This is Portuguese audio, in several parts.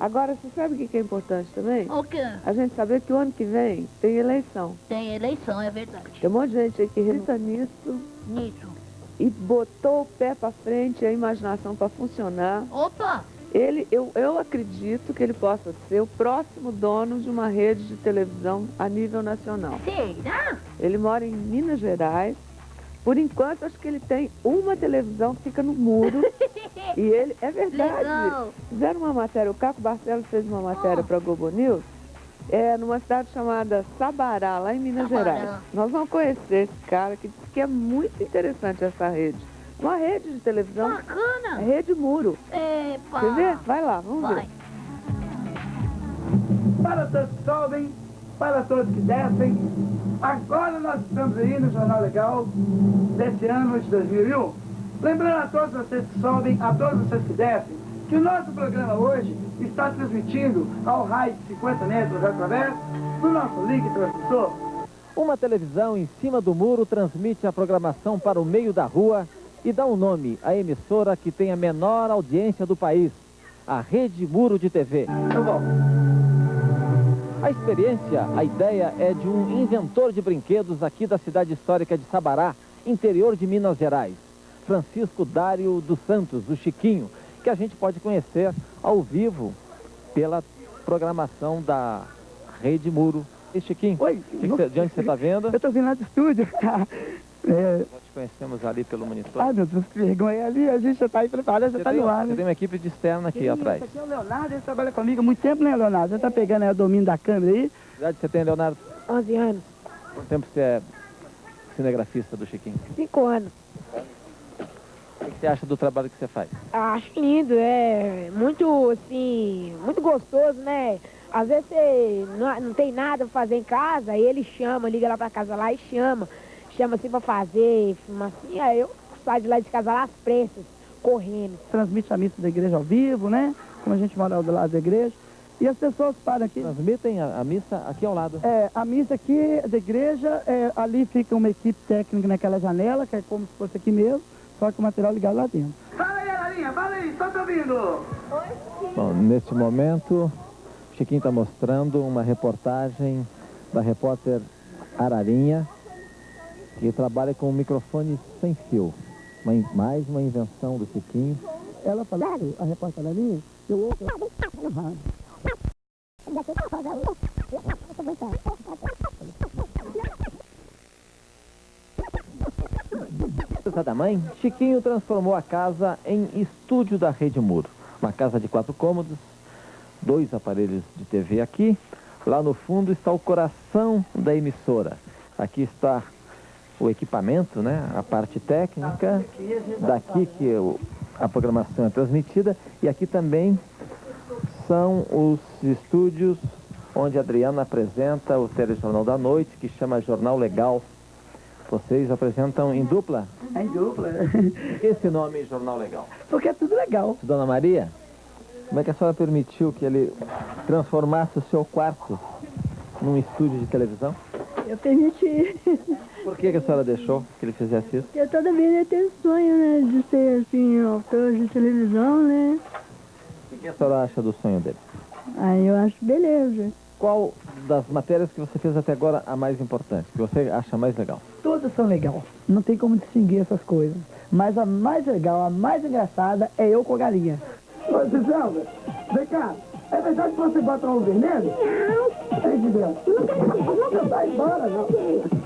Agora, você sabe o que é importante também? O quê? A gente saber que o ano que vem tem eleição. Tem eleição, é verdade. Tem um monte de gente aí que acredita nisso Nisso. e botou o pé pra frente, a imaginação pra funcionar. Opa! Ele, eu, eu acredito que ele possa ser o próximo dono de uma rede de televisão a nível nacional. Será? Ele mora em Minas Gerais. Por enquanto, acho que ele tem uma televisão que fica no muro. e ele, é verdade. Legal. Fizeram uma matéria, o Caco Barcelos fez uma matéria Oh. para a Globo News, é, numa cidade chamada Sabará, lá em Minas Sabará. Gerais. Nós vamos conhecer esse cara que diz que é muito interessante essa rede. Uma rede de televisão, é Bacana. rede muro. Epa. Quer ver? Vai lá, vamos Vai. ver. Para sobem, para todos que descem, agora nós estamos aí no Jornal Legal desse ano de 2001. Lembrando a todos vocês que sobem, a todos vocês que descem, que o nosso programa hoje está transmitindo ao raio de 50 metros através do nosso link transmissor. Uma televisão em cima do muro transmite a programação para o meio da rua e dá um nome à emissora que tem a menor audiência do país, a Rede Muro de TV. Eu volto. A experiência, a ideia é de um inventor de brinquedos aqui da cidade histórica de Sabará, interior de Minas Gerais, Francisco Dário dos Santos, o Chiquinho, que a gente pode conhecer ao vivo pela programação da Rede Muro. E Chiquinho, Oi. que que você- de onde você está vendo? Eu estou vindo lá do estúdio. É, Nós te conhecemos ali pelo monitor. ai, meu Deus, que vergonha. Ali a gente já está aí preparado, já Você está no ar, você né? tem uma equipe de externa aqui Sim, atrás. Esse aqui é o Leonardo, ele trabalha comigo há muito tempo, né, Leonardo? Já está pegando aí o domínio da câmera aí. Que idade você tem, Leonardo? 11 anos, Quanto tempo você é cinegrafista do Chiquinho? 5 anos. O que você acha do trabalho que você faz? Acho lindo, é muito, assim, muito gostoso, né? Às vezes você não, não tem nada pra fazer em casa, aí ele chama, liga lá pra casa lá e chama. Chama assim pra fazer, filma assim, aí eu saio de lá de casa lá às pressas, correndo. Transmite a missa da igreja ao vivo, né? Como a gente mora do lado da igreja. E as pessoas param aqui. Transmitem a, a missa aqui ao lado. É, a missa aqui da igreja, é, ali fica uma equipe técnica naquela janela, que é como se fosse aqui mesmo, só que o material ligado lá dentro. Fala aí, Ararinha, fala aí, estou te ouvindo. Bom, neste momento, o Chiquinho está mostrando uma reportagem da repórter Ararinha, que trabalha com um microfone sem fio. Mais uma invenção do Chiquinho. Ela falou, a repórter Ararinha, eu ouço da mãe, Chiquinho transformou a casa em estúdio da Rede Muro. Uma casa de quatro cômodos, dois aparelhos de TV aqui. Lá no fundo está o coração da emissora. Aqui está o equipamento, né? a parte técnica. Daqui que a programação é transmitida. E aqui também são os estúdios onde a Adriana apresenta o telejornal da noite, que chama Jornal Legal. Vocês apresentam em dupla? É em dupla. Esse nome Jornal Legal. Porque é tudo legal. Dona Maria, como é que a senhora permitiu que ele transformasse o seu quarto num estúdio de televisão? Eu permiti. Por que, que a senhora deixou que ele fizesse isso? Eu toda vida eu tenho sonho, né? De ser, assim, autor de televisão, né? O que a senhora acha do sonho dele? Aí eu acho beleza. Qual das matérias que você fez até agora a mais importante, que você acha mais legal? Todas são legais. Não tem como distinguir essas coisas. Mas a mais legal, a mais engraçada é eu com a galinha. Ô, Giselda, vem cá. É verdade que você bota um vermelho? Não. Ei. Não quero não vai embora, não.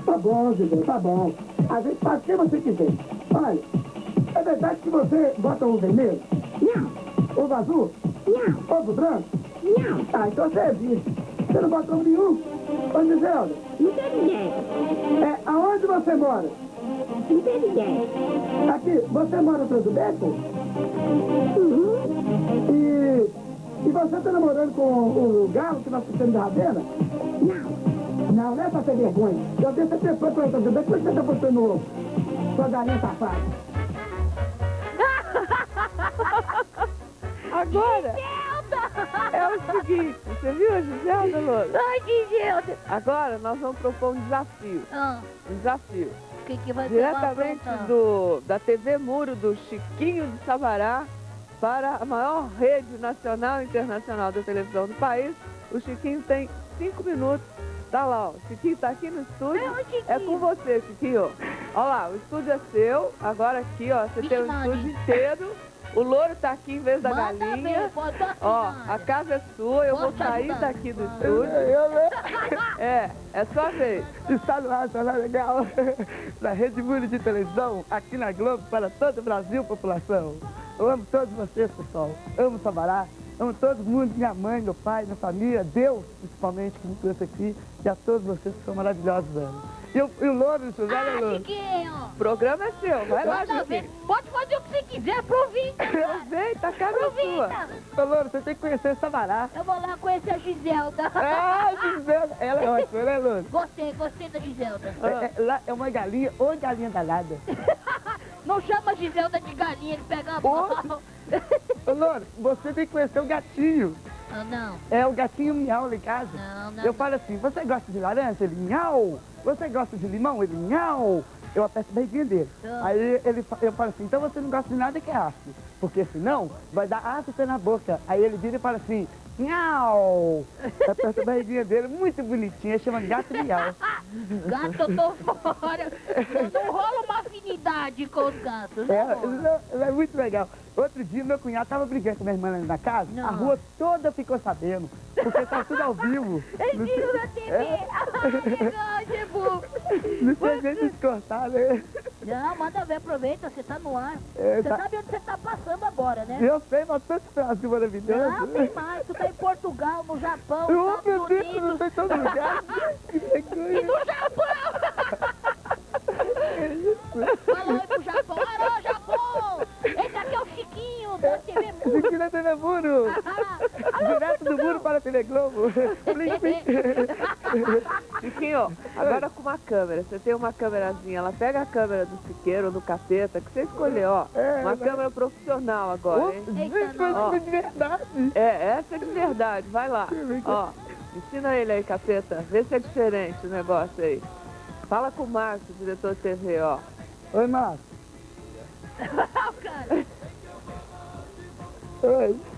Tá bom, Giselda, tá bom. A gente faz o que você quiser. Olha, é verdade que você bota um vermelho? Não. Ovo azul? Não. Ovo branco? Não. Ah, então você é vice. Você não bota ovo nenhum? Ô, Giselda. Não tem ninguém. É, aonde você mora? Não tem ninguém. Aqui, você mora atrás do beco? Uhum. E, e você tá namorando com o, galo que nós temos da Ravena? Não. Não, não é pra ter vergonha. Eu deixo você foi pra outra vida. É que você tá botando ovo? Sua galinha safada. Agora é o seguinte, você viu, Giselda, Lola? Ai, Giselda. Agora nós vamos propor um desafio. Ah, Um desafio. o que que vai ser Diretamente do, da TV Muro do Chiquinho de Sabará, para a maior rede nacional e internacional da televisão do país. O Chiquinho tem cinco minutos. Tá lá, ó. O Chiquinho tá aqui no estúdio. É. É com você, Chiquinho. Olha lá, o estúdio é seu. Agora aqui, ó, você Vixe, tem o Maria. estúdio inteiro. O louro tá aqui em vez da Manda galinha. dar Ó, a casa é sua, eu vou sair ajudar? daqui do estúdio. Eu, né? É, é sua vez. Está no ar, Jornal Legal, da Rede Mundo de Televisão, aqui na Globo, para todo o Brasil, população. Eu amo todos vocês, pessoal. Amo Sabará, amo todo mundo, minha mãe, meu pai, minha família, Deus, principalmente, que me trouxe aqui, e a todos vocês que são maravilhosos, velho. E, o- e o Louro, José Ah, Louro. Chiquinho. O programa é seu, vai lá. Chiquinho. Pode fazer o que você quiser, aproveita. Aproveita, a casa é sua. Ô, Louro, você tem que conhecer Sabará. Eu vou lá conhecer a Giselda. Ah, Gisela, ela é ótima, né, Louro? Gostei, gostei da Giselda. É, é, lá é uma galinha, ou galinha danada. Não chama Giselda de galinha, ele pega a mal. Ô, Louro, você tem que conhecer o gatinho. Ah, não, É o gatinho miau lá em casa. não, não. Eu falo assim, você gosta de laranja? Ele, miau. Você gosta de limão? Ele, miau. Eu aperto a barriguinha dele. Ah. Aí ele, eu falo assim, então você não gosta de nada que é ácido. Porque senão vai dar ácido na boca. Aí ele vira e fala assim, miau. Eu aperto a barriguinha dele, muito bonitinho. Ele chama gato miau. Gato, eu tô fora. Não rola uma afinidade com os gatos, É, não, é muito legal. Outro dia meu cunhado tava brigando com minha irmã na casa. Não. A rua toda ficou sabendo. Porque tá tudo ao vivo. Ele tira na TV. Ai, que bom. Não tem jeito de cortar, né? Não, manda ver, aproveita, você tá no ar. É, Você tá- sabe onde você tá passando agora, né? Eu sei, mas tanto Brasil maravilhoso. Não, tem mais. Tu tá em Portugal, no Japão, meu Estados Deus, não Unidos. sei em todo lugar. E no Japão! Falou aí pro Japão. Alô, Da TV não Muro. Direto do muro para a TV Globo. Plim, plim. Chiquinho, agora com uma câmera. Você tem uma câmerazinha, ela pega a câmera do chiqueiro ou do capeta, que você escolheu, ó. É, Uma mas- câmera profissional agora, hein? Gente, mas Ó. isso é de verdade. É, essa é de verdade, vai lá. Ó, ensina ele aí, capeta. Vê se é diferente o negócio aí. Fala com o Márcio, diretor de TV, ó. Oi, Márcio. cara.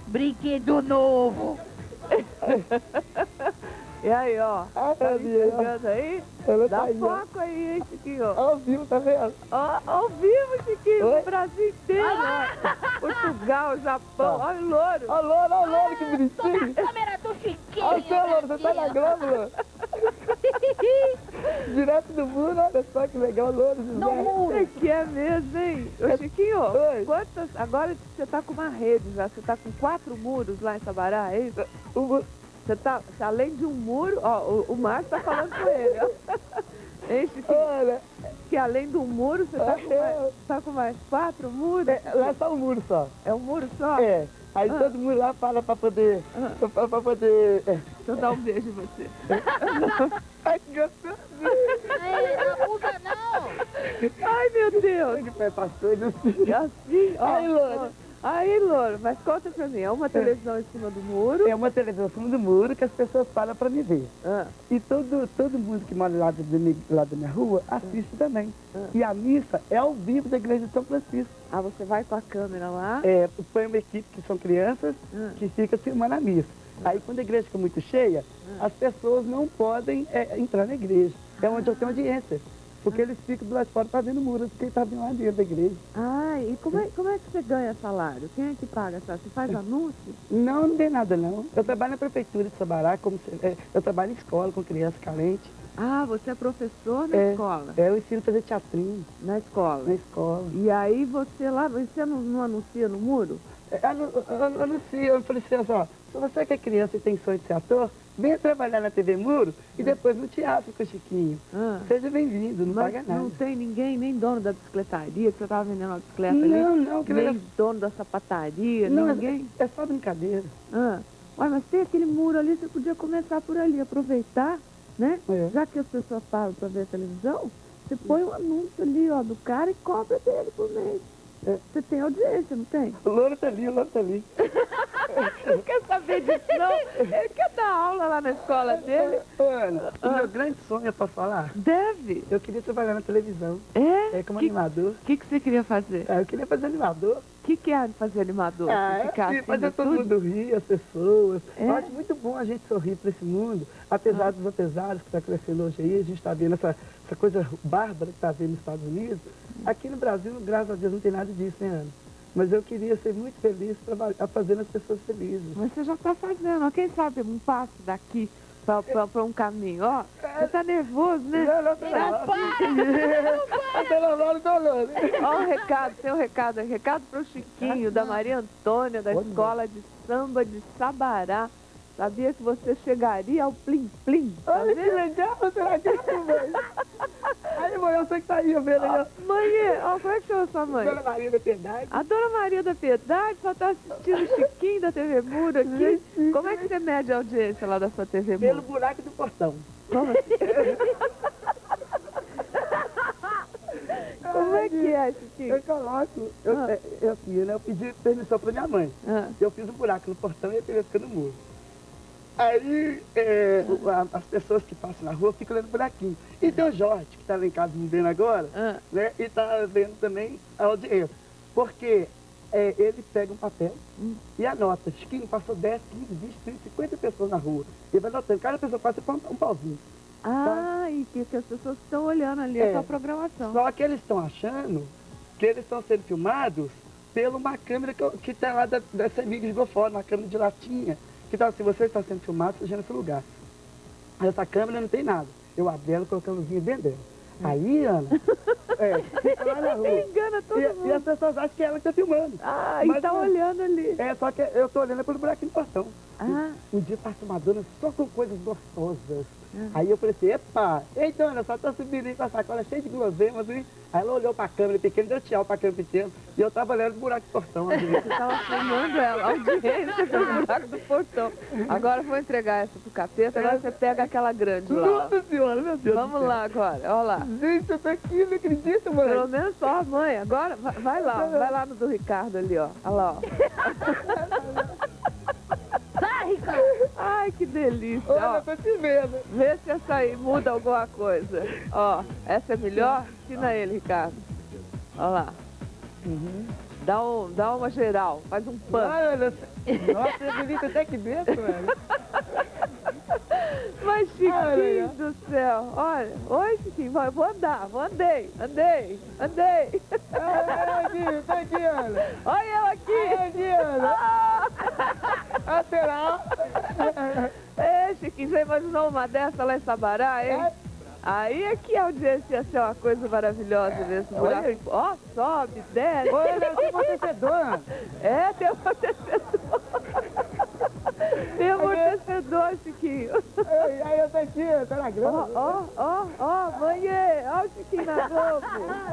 Brinquedo novo. E aí, ó. Ah, Tá Deus. enxergando aí? Ela Dá tá aí, ó. foco aí, hein, Chiquinho. Ao vivo, tá vendo? Ó, ao vivo, Chiquinho, Oi? no Brasil inteiro. ó. Portugal, Japão, Ó. olha o louro. Ó, Louro, ó, Louro, que Tô na bonitinho. câmera do Chiquinho. Ó, o seu Louro, você tá na Globo, Louro. Direto do muro, olha só que legal, Louro, No José. muro. Você que é mesmo, hein? Ô, Chiquinho, Oi. quantas... Agora você tá com uma rede já, você tá com quatro muros lá em Sabará, é isso? O Você tá, além de um muro, ó, o, o Márcio tá falando com ele, ó. Hein, Chiquinho? Olha, Que além do muro, você tá com mais, tá com mais quatro muros? é, lá é só o muro só. É um muro só? É. Aí Ah. todo mundo lá para pra poder. Ah. Pra, pra poder. É. Deixa eu dar um beijo em você. Ai, que gostoso. Ei, não abusa não. Ai, meu Deus. Que pé passou, não sei. E assim, ó. Aí, Louro. Aí, Louro, mas conta pra mim, é uma televisão em cima do muro? É uma televisão acima do muro que as pessoas param pra me ver. Ah, E todo, todo mundo que mora lá, da minha- lá da minha rua assiste também. E a missa é ao vivo da igreja de São Francisco. ah, você vai com a câmera lá? É, põe uma equipe que são crianças Ah. que fica filmando a missa. Aí quando a igreja fica muito cheia, as pessoas não podem é, entrar na igreja. É onde eu tenho audiência. Porque eles ficam do lado de fora fazendo muro, porque eles estavam lá dentro da igreja. Ah, e como é, como é que você ganha salário? Quem é que paga salário? Você faz anúncio? Não, não tem nada não. Eu trabalho na prefeitura de Sabará, como é, eu trabalho em escola com criança carente. Ah, você é professor na É. escola? É, eu ensino a fazer teatrinho Na escola. na escola. E aí você lá, você não, não anuncia no muro? É, anu- anu- Anuncio, eu falei assim, ó, se você que é criança e tem sonho de ser ator, venha trabalhar na TV Muro e depois no teatro com o Chiquinho. Ah. Seja bem-vindo, não Mas paga nada. não tem ninguém, nem dono da bicicletaria, que você estava vendendo uma bicicleta Não, ali? não, que nem legal. dono da sapataria, Não, ninguém? é, é só brincadeira. Ah. Ué, mas tem aquele muro ali, você podia começar por ali, aproveitar, né? É. Já que as pessoas param para ver a televisão, você põe um anúncio ali, ó, do cara e cobra dele por mês. É. Você tem audiência, não tem? O louro tá ali, o louro tá ali. Não quer saber disso, não? Ele quer dar aula lá na escola dele? Ana, o Ah. meu grande sonho é pra falar. Deve. Eu queria trabalhar na televisão, É? é, como que, animador. que, que você queria fazer? Ah, eu queria fazer animador. Que que, é fazer animador? Ah, é ficar assim, assim fazer no todo mundo rir, as pessoas. É? Eu acho muito bom a gente sorrir para esse mundo, apesar Ah. dos apesares que está crescendo hoje aí, a gente está vendo essa, essa coisa bárbara que está vendo nos Estados Unidos. Aqui no Brasil, graças a Deus, não tem nada disso, né, Ana? Mas eu queria ser muito feliz trabalhar, fazendo as pessoas felizes. Mas você já está fazendo. Quem sabe um passo daqui para um caminho, ó. Você tá nervoso, né? Não, não, não, não. Tô lavando, tô lavando. Ó o recado, tem um recado aí. Recado pro Chiquinho, da Maria Antônia, da Olha. Escola de Samba de Sabará. Sabia que você chegaria ao Plim Plim? Tá Olha que legal, será que é mãe? Aí, mãe, eu sei que tá aí, vendo aí, ó. Mãe, ó, como é que chama sua mãe? Dona Maria da Piedade. A Dona Maria da Piedade só tá assistindo o Chiquinho da TV Muro aqui. Como é que você mede a audiência lá da sua TV Pelo Muro? buraco do portão. Como assim? Como é que é, Chiquinho? Eu coloco, eu, Ah. é, eu, assim, né, eu pedi permissão pra minha mãe. Ah, Eu fiz um buraco no portão e a TV fica no muro. Aí é, a- as pessoas que passam na rua ficam olhando o buraquinho. E tem o Jorge, que está lá em casa me vendo agora, ah, né? E está vendo também a audiência. Porque é, ele pega um papel Hum. e anota. Chiquinho passou 10, 15, 20, 30, 50 pessoas na rua. Ele vai anotando. Cada pessoa passa um, um pauzinho. Ah, e que, que as pessoas estão olhando ali a É. sua programação. Só que eles estão achando que eles estão sendo filmados por uma câmera que, tem lá da, dessa amiga de Gofora, uma câmera de latinha. Tal, se você está sendo filmado, seja nesse lugar. Essa câmera não tem nada. Eu abri ela, a luzinha dentro dela. Aí, Ana, é, fica lá na rua. Engana todo E, e mundo. as pessoas acham que é ela que está filmando. Ah, e Mas tá não. olhando ali. É, só que eu tô olhando pelo buraquinho do portão. Ah, Um dia passa uma dona só com coisas gostosas. Uhum. Aí eu falei assim, epa, ei dona, só tô subindo aí com a sacola cheia de guloseimas, hein? Aí ela olhou pra câmera pequena, deu tchau pra câmera pequena, e eu tava olhando o buraco do portão. você tava filmando ela, audiência pelo buraco do portão. Agora eu vou entregar essa pro capeta, agora você pega aquela grande lá. Nossa senhora, meu Deus Vamos lá agora, olha lá. Gente, eu tô aqui, não acredito, mãe. Pelo menos só a mãe. Agora, vai, vai lá, vai lá no do Ricardo ali, ó. Olha lá, ó. Sai, Ricardo. Ai, que delícia, Olha, ó. tô te vendo. Vê se essa aí muda alguma coisa. Ó, essa é melhor? Ensina ele, Ricardo. Olha lá. Dá, um, dá uma geral, faz um pano. Ai, olha, nossa, é bonito até aqui dentro, velho. Mas, Chiquinho do céu, olha. Oi, Chiquinho, vai, vou andar, vou andei, andei, andei. Ai, aqui, tá aqui, Ana. Olha eu aqui. Ai, aqui, Ana. Ah! Ah, será? É, Chiquinho, você imaginou uma dessa lá em Sabará, hein? É. Aí é que a audiência ia ser uma coisa maravilhosa nesse buraco. Olha. Ó, sobe, desce. Olha, esse amortecedor. É, tem amortecedor. Tem amortecedor, Chiquinho. Ai, Aí eu tô aqui, eu tô na grama. ó, ó, ó, banheiro. Ó o Chiquinho na Globo.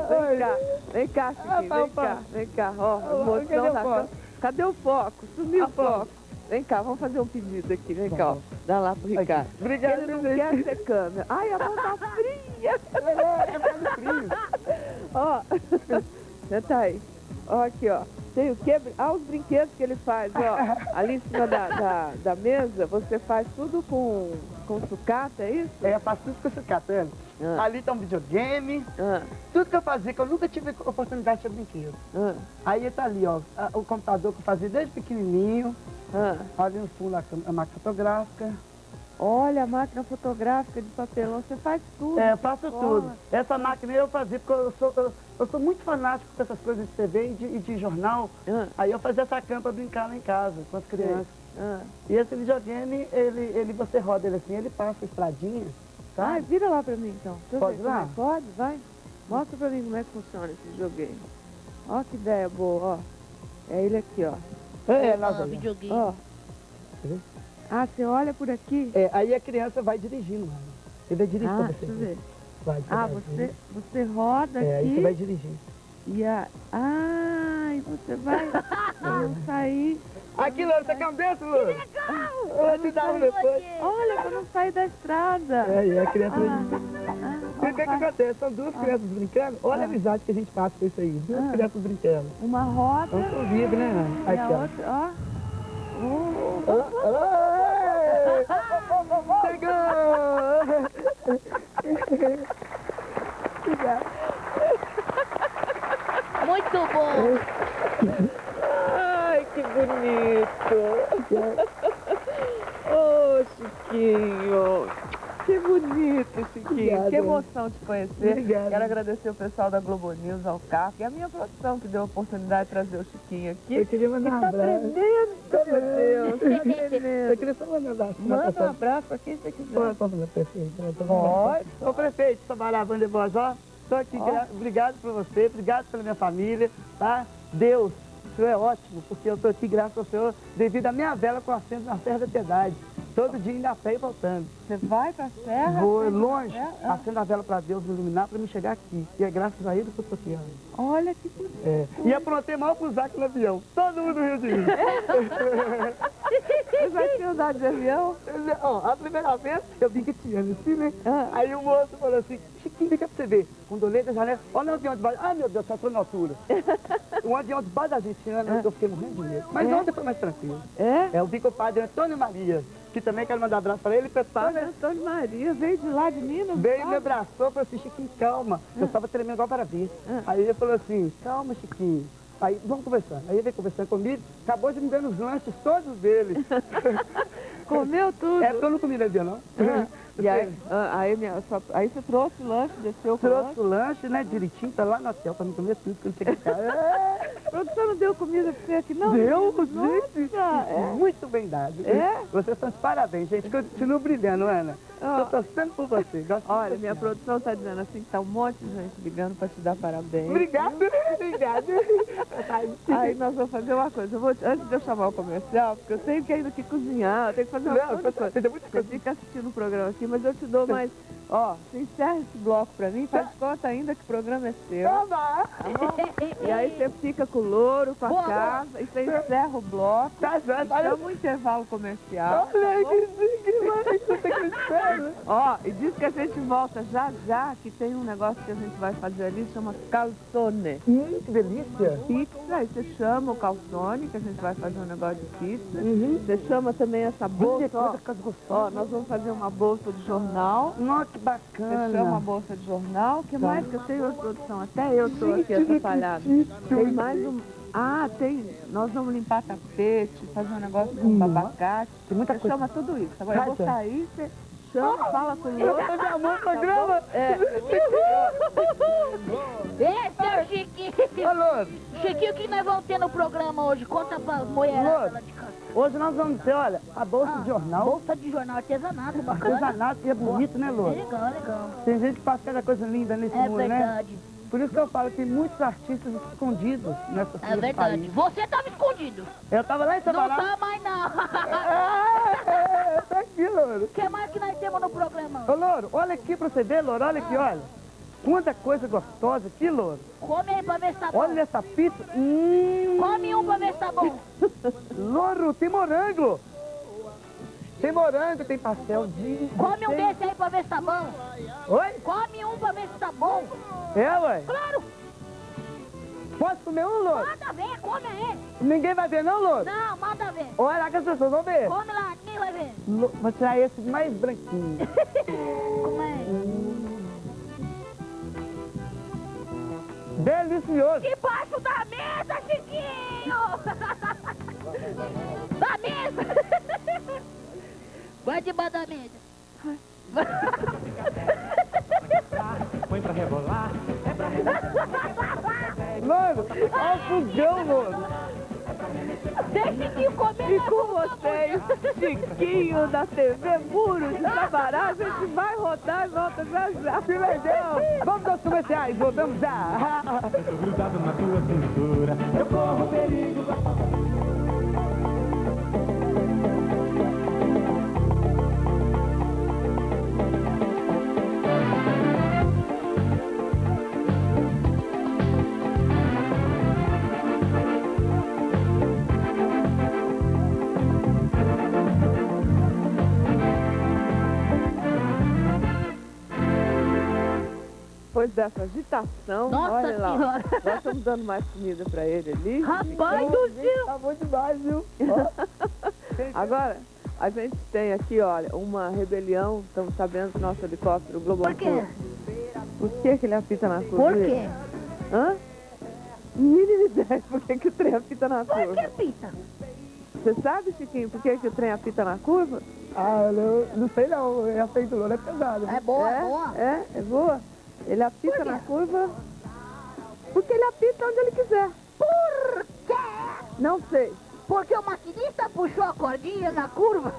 Vem cá, vem cá, Chiquinho, vem cá, vem cá. Ó, Cadê emoção o foco? câmera. Cadê o foco? Sumiu o Ah, foco. Vem cá, vamos fazer um pedido aqui. Vem cá, ó. Dá lá pro Ricardo. Obrigado, Ele não gente. quer ser câmera. Ai, a mão tá fria. É, é causa do frio. Ó, senta aí. Ó, aqui, ó. Tem o quê? Ah, os brinquedos que ele faz, ó. Ali em cima da, da, da mesa, você faz tudo com, com sucata, é isso? É, eu faço tudo com esse catano. Ah. Ali tá um videogame, Ah, tudo que eu fazia, que eu nunca tive oportunidade de ter brinquedo. ah, Aí tá ali, ó, o computador que eu fazia desde pequenininho, ah. ali no fundo a máquina fotográfica. Olha, a máquina fotográfica de papelão, você faz tudo. É, eu faço Olha. tudo. Essa máquina eu fazia, porque eu sou, eu, eu sou muito fanático com essas coisas de TV e de, e de jornal. Ah, Aí eu fazia essa cama pra brincar lá em casa, com as crianças. ah. E esse videogame, ele, ele, você roda ele assim, ele passa a estradinha, Ai, sabe? vira lá pra mim então. Deixa Pode ver como lá? é. Pode, vai. Mostra pra mim como é que funciona esse videogame. Ó que ideia boa, ó. É ele aqui, ó. É, Ah, nós videogame. Ó. Uhum. Ah, você olha por aqui? é, aí a criança vai dirigindo, mano. Ele vai dirigindo Ah, eu você. ver. Vai, Ah, vai, você, você roda É, aí aqui você vai dirigindo. e a... Ah, e você vai não sair... Aqui, Loura, você quer um desse, Loura? Eu vou te dar um depois. Olha, pra não sair da estrada. É, e a criança Ah, ah, o que, que ó, vai. acontece? São duas crianças brincando. Olha a amizade que a gente passa com isso aí. Duas Ah. crianças brincando. Uma roda pro vídeo, né, e a Aqui, ó. outra, ó. Oh, Pegou! Muito bom! Ai, que bonito! Oh, Chiquinho! Que bonito, Chiquinho. Obrigado. Que emoção te conhecer. Obrigado. Quero agradecer o pessoal da Globo News, ao CAF e a minha produção que deu a oportunidade de trazer o Chiquinho aqui. Eu queria mandar um Tá abraço. tremendo, meu Deus. Tá tremendo. Eu queria só mandar um abraço. Manda um abraço pra quem você Pode, quiser. pode fazer prefeito. né? Pode. Ô prefeito, Sabarabã de Voz, ó. Tô aqui, obrigado por você, obrigado pela minha família, tá? Deus, senhor é ótimo, porque eu tô aqui graças ao senhor, devido à minha vela com acento na Serra da Piedade. Todo dia indo a pé e voltando. Você vai pra serra? Vou longe, É? Ah. acendo a vela para Deus me iluminar para me chegar aqui. E é graças a ele que eu tô aqui. Olha que bonito. É. E aprontei mal pro Zac no avião. Todo mundo riu de mim. Você vai ter andado de avião? Ó, a primeira vez eu vim quietiano assim, né? Ah. Aí o moço falou assim, Cá pra você ver. Quando eu olhei da janela, olha o avião debaixo. Ah, meu Deus, só tô na altura. um avião debaixo da gente, né? eu fiquei morrendo de medo. Mas É? ontem foi mais tranquilo. É? É, eu vi com o padre Antônio Maria, que também quero mandar abraço para ele, e pro Padre padre Antônio Maria veio de lá de Minas? veio e me abraçou e falou assim, Chiquinho, calma. Eu estava tremendo igual para vir. Aí ele falou assim, calma, Chiquinho. Aí, vamos conversar. Aí ele veio conversando comigo, acabou de me dar os lanches todos dele. Comeu tudo? é porque eu não comi no dia, não. E aí, ah, aí, minha, sua- aí você trouxe o lanche, desceu com o lanche? Trouxe o lanche, né, direitinho, tá lá no hotel pra me comer tudo, que eu não sei o que é. A produção não deu comida pra você aqui, não? Deu, gente. é. Muito bem dado. É? Vocês estão de parabéns, gente. Continua brilhando, Ana. Ó. Tô torcendo por você. Gosto Olha, minha você. produção tá dizendo assim que tá um monte de gente ligando pra te dar parabéns. Obrigado, obrigado. Aí nós vamos fazer uma coisa. Eu vou, antes de eu chamar o comercial, porque eu tenho que ainda que cozinhar, eu tenho que fazer uma Não, coisa. tem muita Você coisa. fica assistindo o programa aqui, mas eu te dou mais. Ó, você encerra esse bloco pra mim, faz conta ainda que o programa é seu. Toma. E aí você fica com o louro, com a Boa, casa, e você encerra o bloco. Tá certo. Olha, Chama o intervalo comercial. olha aí que que espera. Ó, e diz que a gente volta já já, que tem um negócio que a gente vai fazer ali, chama calzone. Hum, que delícia. Pizza, aí você chama o calzone, que a gente vai fazer um negócio de pizza. Uhum. Você chama também essa Olha bolsa. Ó, nós vamos fazer uma bolsa de jornal. Nossa, que Você bacana. chama a bolsa de jornal. O que Tá. mais que eu tenho hoje, produção? Até eu estou aqui atrapalhada. acredito. Tem mais um... Ah, tem... Nós vamos limpar tapete, fazer um negócio com Hum. abacate. Tem muita coisa. chama tudo isso. Agora eu vou Vai, sair, você chama, fala com o Eu fazer amor no programa. É, Ei, seu Chiquinho! Ô, Louro, Chiquinho, o que nós vamos ter no programa hoje? Conta pra mulherada lá de casa. hoje nós vamos ter, olha, a bolsa Ah, de jornal, Bolsa de jornal artesanato, bacana. artesanato, que é bonito, né, É Louro? legal, legal. Tem gente que faz cada coisa linda nesse É mundo, né? verdade, Por isso que eu falo que tem muitos artistas escondidos nessa é verdade. Você tava escondido. Eu tava lá em Não Sabará. tá mais não. Ah, é, tá aqui, Louro. O que mais que nós temos no programa? Ô, Louro, olha aqui pra você ver, Louro, olha aqui, olha. Quanta coisa gostosa aqui, Louro. Come aí pra ver se tá bom. Olha essa pizza. Hum, Come um pra ver se tá bom. Louro, tem morango. Tem morango, tem pastel de... Come um tem- desse aí pra ver se tá bom. Oi? Come um pra ver se tá bom. É, ué? Claro, Posso comer um, Louro? manda ver, come aí. Ninguém vai ver, não, Louro? Não, manda ver. Olha lá que as pessoas vão ver. Come lá, ninguém vai ver. Lo- Vou tirar esse mais branquinho. Como é? Delicioso. Debaixo da mesa, Chiquinho! da mesa! Vai debaixo da mesa. Põe pra rebolar. Louro, olha o fogão, Louro. Deixa Chiquinho comer. E com vocês, Chiquinho da TV Muro de Sabará, a gente vai rodar e volta já já. Que legal. Vamos aos comerciais, voltamos já. Eu tô grudado na tua cintura. Eu corro perigo. Depois dessa agitação, Nossa olha lá. Senhora. Nós estamos dando mais comida pra ele ali. Rapaz do céu! Tá bom demais, viu? Agora, a gente tem aqui, olha, uma rebelião. Estamos sabendo que nosso helicóptero Globo Por quê? Por que, que ele apita na curva? Por quê? Hã? Mínima ideia por que, que o trem apita na Por curva. que pita? Você sabe, Chiquinho, por que, que o trem apita na curva? Ah, eu não, não sei não, é aceito é pesado. É boa, é, boa. É, é boa. Ele apita na curva. Porque ele apita onde ele quiser. Por quê? Não sei. Porque o maquinista puxou a cordinha na curva.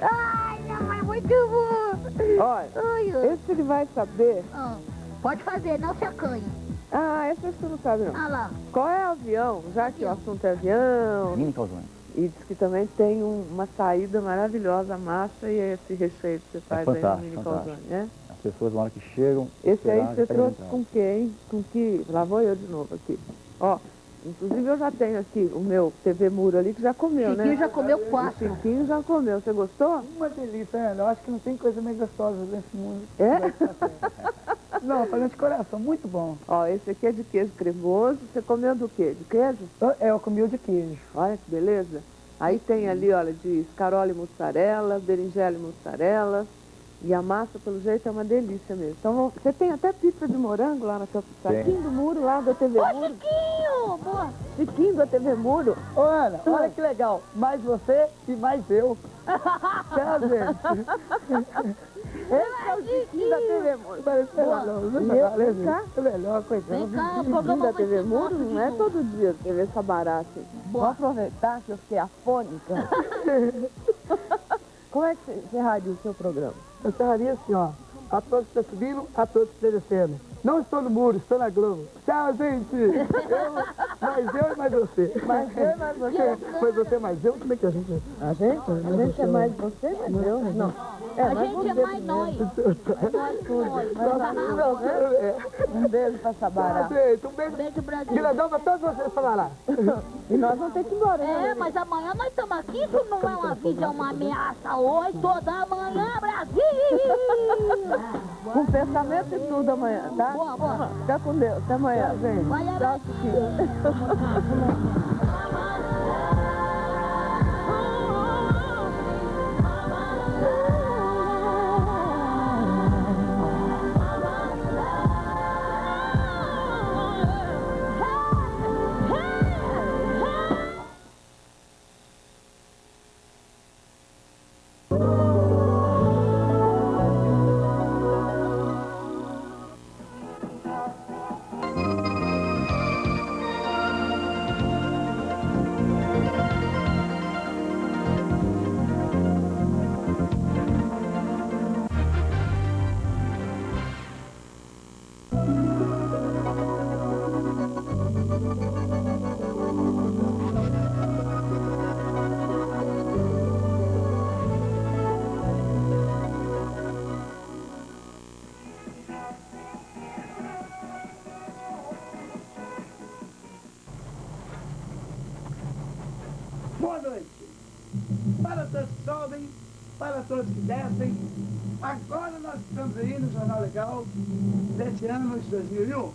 Ai, não, é muito bom. Olha, Ai, ai. esse ele vai saber. Ah, pode fazer, não se acanhe. Ah, esse você não sabe não. Ah lá. Qual é o avião? Já que o assunto é avião. Mini calzone. E diz que também tem um- uma saída maravilhosa, a massa e esse recheio que você faz aí no mini calzone, né? As pessoas na hora que chegam... Esse aí você pegam trouxe com que, hein? Com que... Lá vou eu de novo aqui. Ó, inclusive eu já tenho aqui o meu TV Muro ali que já comeu, né? Chiquinho já comeu O quatro. Chiquinho já comeu. Você gostou? Uma delícia, Ana. Eu acho que não tem coisa mais gostosa nesse mundo. É? Não, fazendo de coração, muito bom. Ó, esse aqui é de queijo cremoso. Você comeu do quê? De queijo? Eu, é, eu comi o de queijo. Olha que beleza. Aí tem ali, olha, de escarola e mussarela, berinjela e mussarela. E a massa, pelo jeito, é uma delícia mesmo. Então, você tem até pizza de morango lá na sua saquinho do muro, lá da TV Ô, Muro. Chiquinho! Boa. Chiquinho da TV Muro. Ô, Ana, olha que legal. Mais você e mais eu. Tá, gente? Esse é o Chiquinho da TV Muro. Parece Boa. melhor, né? É melhor, coitado. Vem cá, o Chiquinho programa da TV Muro não é todo dia TV Sabará, assim. Vou aproveitar que eu fiquei afônica. Como é que você encerraria o seu programa? Eu estaria assim, ó. A todos que estão subindo, a todos que estão descendo. Não estou no muro, estou na Globo. Tchau, gente! Eu, mais eu e mais você. Mais eu e mais você? Mais você, mais eu, como é que a gente... A gente? A gente é mais você, mas eu? Não. É, A mas gente é mais nós. Mas programa. É. Um beijo pra Sabará. Um beijo Beijo, Brasil. grandão pra todos vocês falar lá. E nós vamos ter que ir embora, né? É, mas amanhã nós estamos aqui, isso não é um aviso, é uma ameaça. Oito da manhã, Brasil! Com pensamento e tudo amanhã, tá? Boa, boa. Fica com Deus. Até amanhã, gente. Vai, Tchau, Araque. Todos que descem. Agora nós estamos aí no Jornal Legal deste ano de 2001.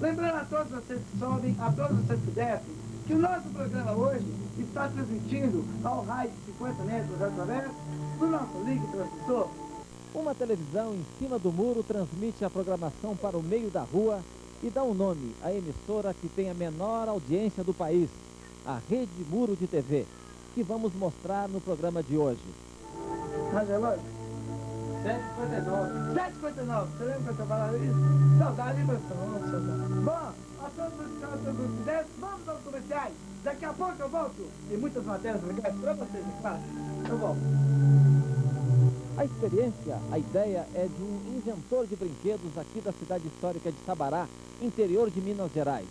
Lembrando a todos vocês que sobem, a todos vocês que descem, que o nosso programa hoje está transmitindo ao raio de 50 metros através do nosso link transmissor. Uma televisão em cima do muro transmite a programação para o meio da rua e dá um nome à emissora que tem a menor audiência do país, a Rede Muro de TV, que vamos mostrar no programa de hoje. Mas relógio? 7h59. 7h59. Você lembra que eu falava isso? Saudade, hein, professor? Saudade. Bom, a todos os caras do 10, vamos aos comerciais. Daqui a pouco eu volto. Tem muitas matérias legais pra vocês, é claro. Eu volto. A experiência, a ideia é de um inventor de brinquedos aqui da cidade histórica de Sabará, interior de Minas Gerais,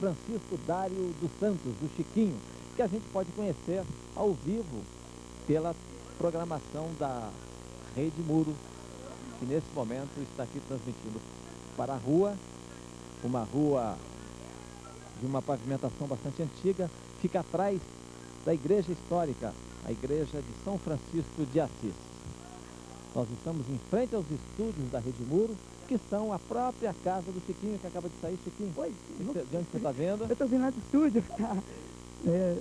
Francisco Dário dos Santos, do Chiquinho, que a gente pode conhecer ao vivo pela programação da Rede Muro, que nesse momento está aqui transmitindo para a rua, uma rua de uma pavimentação bastante antiga, fica atrás da igreja histórica, a igreja de São Francisco de Assis. Nós estamos em frente aos estúdios da Rede Muro, que são a própria casa do Chiquinho, que acaba de sair, Chiquinho. Oi. De onde você está vendo? Eu tô vindo lá do estúdio. Tá? É...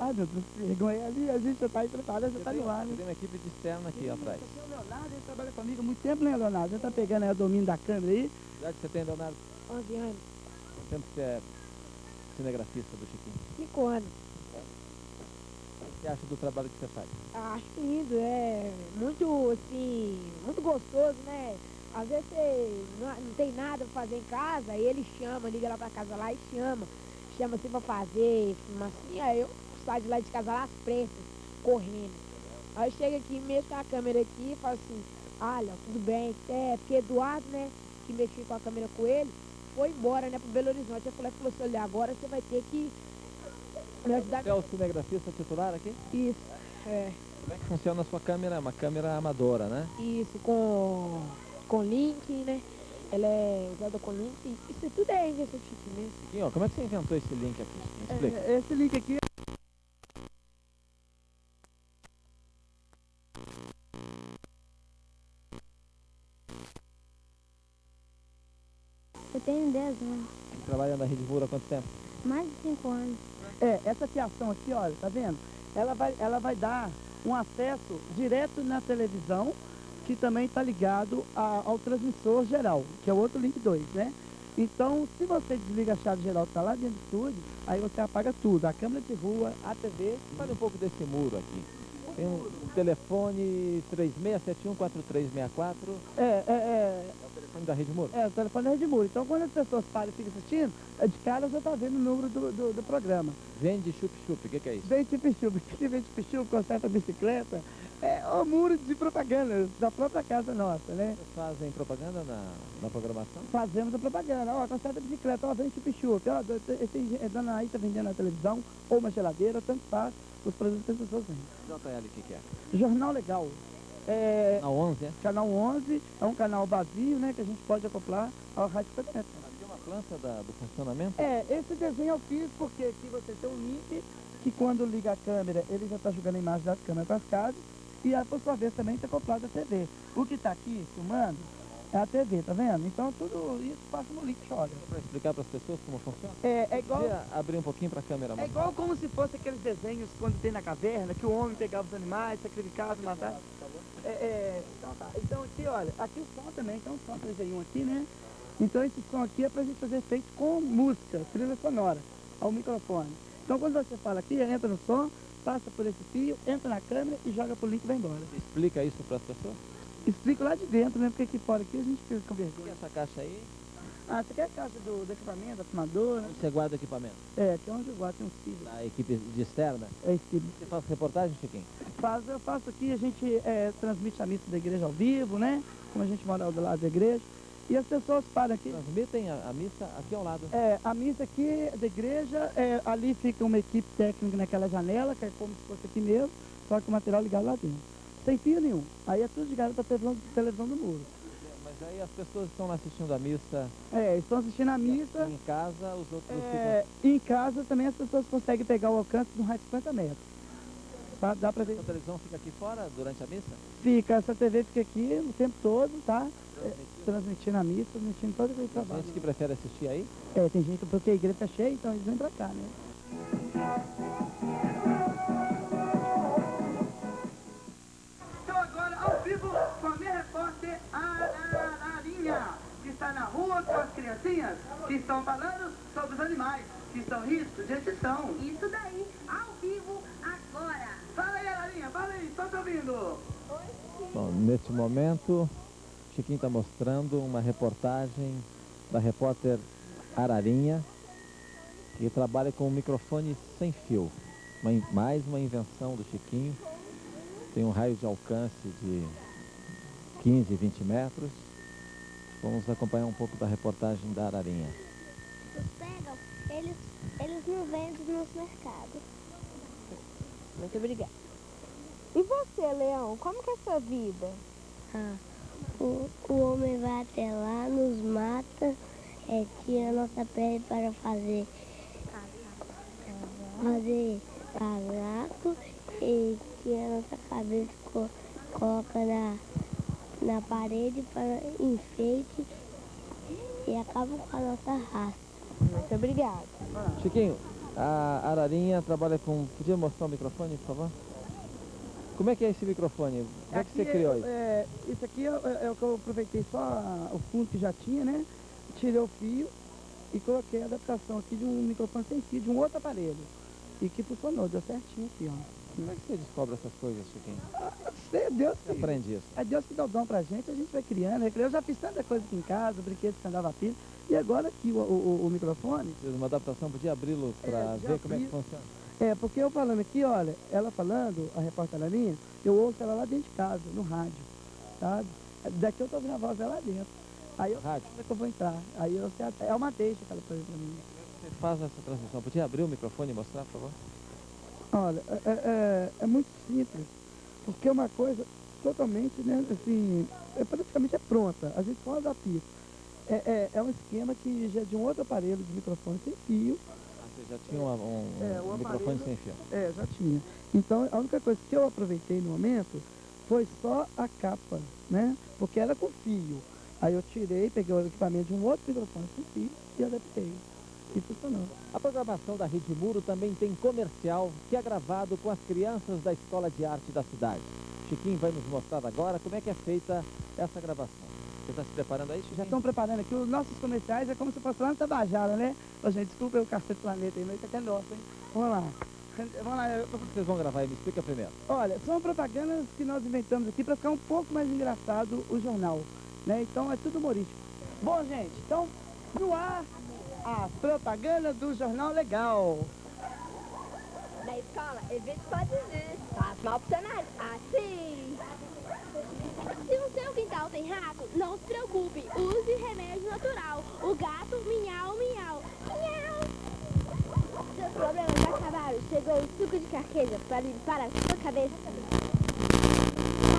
Ai, meu Deus, que vergonha. Ali a gente já tá aí preparado, já tá no ar, né? Tem uma equipe de externa aqui atrás. Esse é o Leonardo, ele trabalha comigo há muito tempo, né, Leonardo? Já tá pegando aí o domínio da câmera aí. Que idade você tem, Leonardo? 11 anos. Tempo que você é cinegrafista do Chiquinho? Cinco anos. O que você acha do trabalho que você faz? Acho lindo, é muito, assim, muito gostoso, né? Às vezes você não, não tem nada pra fazer em casa, aí ele chama, liga lá pra casa lá e chama. Chama assim pra fazer, filma assim, aí eu saio de lá de casa lá pressas, correndo. Aí chega aqui, mexo com a câmera aqui e falo assim, olha, tudo bem, é, porque Eduardo, né, que mexi com a câmera com ele, foi embora, né, pro Belo Horizonte. Eu falei, falou assim, olha, agora você vai ter que me ajudar Você é o cinegrafista titular aqui? isso. É. Como é que funciona a sua câmera? É uma câmera amadora, né? Isso, com, com link, né? Ela é usada com link. Isso tudo é invenção chique mesmo. Chiquinho, ó, como é que você inventou esse link aqui? Me explica. É, esse link aqui tenho 10 anos, Trabalha na Rede Mura há quanto tempo? mais de 5 anos. É, essa fiação aqui, olha, tá vendo? Ela vai, ela vai dar um acesso direto na televisão, que também está ligado a- ao transmissor geral, que é o outro link 2, né? Então, se você desliga a chave geral que está lá dentro do estúdio, aí você apaga tudo, a câmera de rua, a TV. Fale um pouco desse muro aqui. Tem um telefone 36714364. É, é, é, da Rede Muro? é, o telefone é de muro. Então, quando as pessoas param e ficam assistindo, é de cara você está vendo o número do, do, do programa. Vende chup-chup, o que, que é isso? Vem chup-chup, que vem chup-chup, conserta a bicicleta. É o muro de propaganda da própria casa nossa, né? Vocês fazem propaganda na, na programação? Fazemos a propaganda. Ó, conserta a bicicleta, ó, vem chup-chup. Ó, esse dona aí tá vendendo na televisão, ou uma geladeira, tanto faz, os produtos que as pessoas vendem. JL, o que, que é? Jornal Legal. É, Na 11, é? canal 11, é um canal vazio, né, que a gente pode acoplar ao rádio. Aqui é uma planta da- do funcionamento? É, esse desenho eu fiz porque aqui você tem um link que quando liga a câmera, ele já está jogando a imagem das câmeras para as casas e a, por sua vez também está acoplado à TV. O que está aqui filmando é a TV, tá vendo? Então tudo isso passa no link olha. Para explicar para as pessoas como funciona? É, é igual. Podia abrir um pouquinho para a câmera. É igual como se fosse aqueles desenhos quando tem na caverna, que o homem pegava os animais, sacrificava, matava. É, é, então tá. Então aqui, olha, aqui o som também, é um som 3 aqui, né? Então esse som aqui é pra gente fazer efeito com música, trilha sonora, ao microfone. Então quando você fala aqui, entra no som, passa por esse fio, entra na câmera e joga pro link e vai embora. Explica isso para as pessoas. Explico lá de dentro, né? Porque aqui fora aqui a gente fica com O é vergonha. essa caixa aí? Ah, você quer a caixa do, do equipamento, da fumadora? Onde você guarda equipamento? É, aqui é onde eu guardo, tem um cílio. Da equipe de externa? É esse. Você faz reportagem, Chiquinho? Faz, eu faço aqui, a gente é, transmite a missa da igreja ao vivo, né? Como a gente mora ao lado da igreja. E as pessoas param aqui. Transmitem a, a missa aqui ao lado. É, a missa aqui da igreja, é, ali fica uma equipe técnica naquela janela, que é como se fosse aqui mesmo, só que o material ligado lá dentro. Sem fio nenhum. Aí é tudo ligado para televisão, televisão do muro. Mas aí as pessoas estão lá assistindo a missa É, estão assistindo a missa. em casa, os outros É, e em casa também as pessoas conseguem pegar o alcance de um raio de 50 metros. Tá? Dá para ver. ficam. A televisão fica aqui fora durante a missa? Fica, essa TV fica aqui o tempo todo, tá? É, transmitindo a missa, transmitindo todo aquele Tem trabalho. gente que prefere assistir aí? É, tem gente, porque a igreja tá cheia, então eles vêm pra cá, né? Criancinhas, que estão falando sobre os animais, que estão em risco de extinção. Isso daí, ao vivo, agora. Fala aí, Ararinha, fala aí, estou te ouvindo. Bom, neste momento, Chiquinho está mostrando uma reportagem da repórter Ararinha, que trabalha com um microfone sem fio. Uma mais uma invenção do Chiquinho. Tem um raio de alcance de 15, 20 metros. Vamos acompanhar um pouco da reportagem da Ararinha. Eles pegam, eles, eles não vendem nos mercados. Muito obrigada. E você, Leão, como que é a sua vida? Ah, o, o homem vai até lá, nos mata, é, tira a nossa pele para fazer fazer casaco e tira a nossa cabeça, co- coloca na, na parede para enfeite e acaba com a nossa raça. Muito obrigada. Chiquinho, a Ararinha trabalha com... Podia mostrar o microfone, por favor? Como é que é esse microfone? Como é que você criou é- isso? é, isso aqui é, é o que eu aproveitei só a- o fundo que já tinha, né? Tirei o fio e coloquei a adaptação aqui de um microfone sem fio, de um outro aparelho. E que funcionou, deu certinho aqui, ó. Como é que você descobre essas coisas, Chiquinho? É Deus Você que, aprende isso? é Deus que dá o dom pra gente, a gente vai criando. Eu já fiz tanta coisa aqui em casa, brinquedos que andava pilha. E agora aqui o, o, o microfone, uma adaptação, podia abri-lo É, para já ver como é que funciona. é, porque eu falando aqui, olha, ela falando, a repórter era minha, eu ouço ela lá dentro de casa, no rádio, sabe? Daqui eu tô ouvindo a voz dela lá dentro. Aí eu Rádio. sei que eu vou entrar. Aí eu sei até- é uma deixa que ela faz pra mim. Você faz essa transmissão. Podia abrir o microfone e mostrar, por favor? Olha, é, é- é, é muito simples, porque é uma coisa totalmente, né, assim, é, praticamente é pronta, a gente adaptar isso. É, é, é um esquema que já é de um outro aparelho de microfone sem fio, Ah, você já tinha um, um É, o microfone aparelho- sem fio. é, já tinha. Então, a única coisa que eu aproveitei no momento foi só a capa, né, porque era com fio. Aí eu tirei, peguei o equipamento de um outro microfone sem fio e adaptei. Funcionou. A programação da Rede Muro também tem comercial que é gravado com as crianças da Escola de Arte da cidade. Chiquinho vai nos mostrar agora como é que é feita essa gravação. Você está se preparando aí, Já Chiquinho? estão preparando aqui, os nossos comerciais é como se fosse lá no Tabajara, né? Ô, gente, desculpa o Cacete Planeta aí, mas isso aqui é nosso, hein? Vamos lá. Vamos lá. eu- Como vocês vão gravar aí? Me explica primeiro. Olha, são propagandas que nós inventamos aqui para ficar um pouco mais engraçado o jornal, né? Então é tudo humorístico. Bom, gente, então, no ar, a propaganda do Jornal Legal. Na escola, evite dizer. Faz mal pro cenário. Assim. Se o seu quintal tem rato, não se preocupe. Use remédio natural. O gato miau, miau. Miau. Seus problemas acabaram. Chegou o suco de carqueja para limpar a sua cabeça.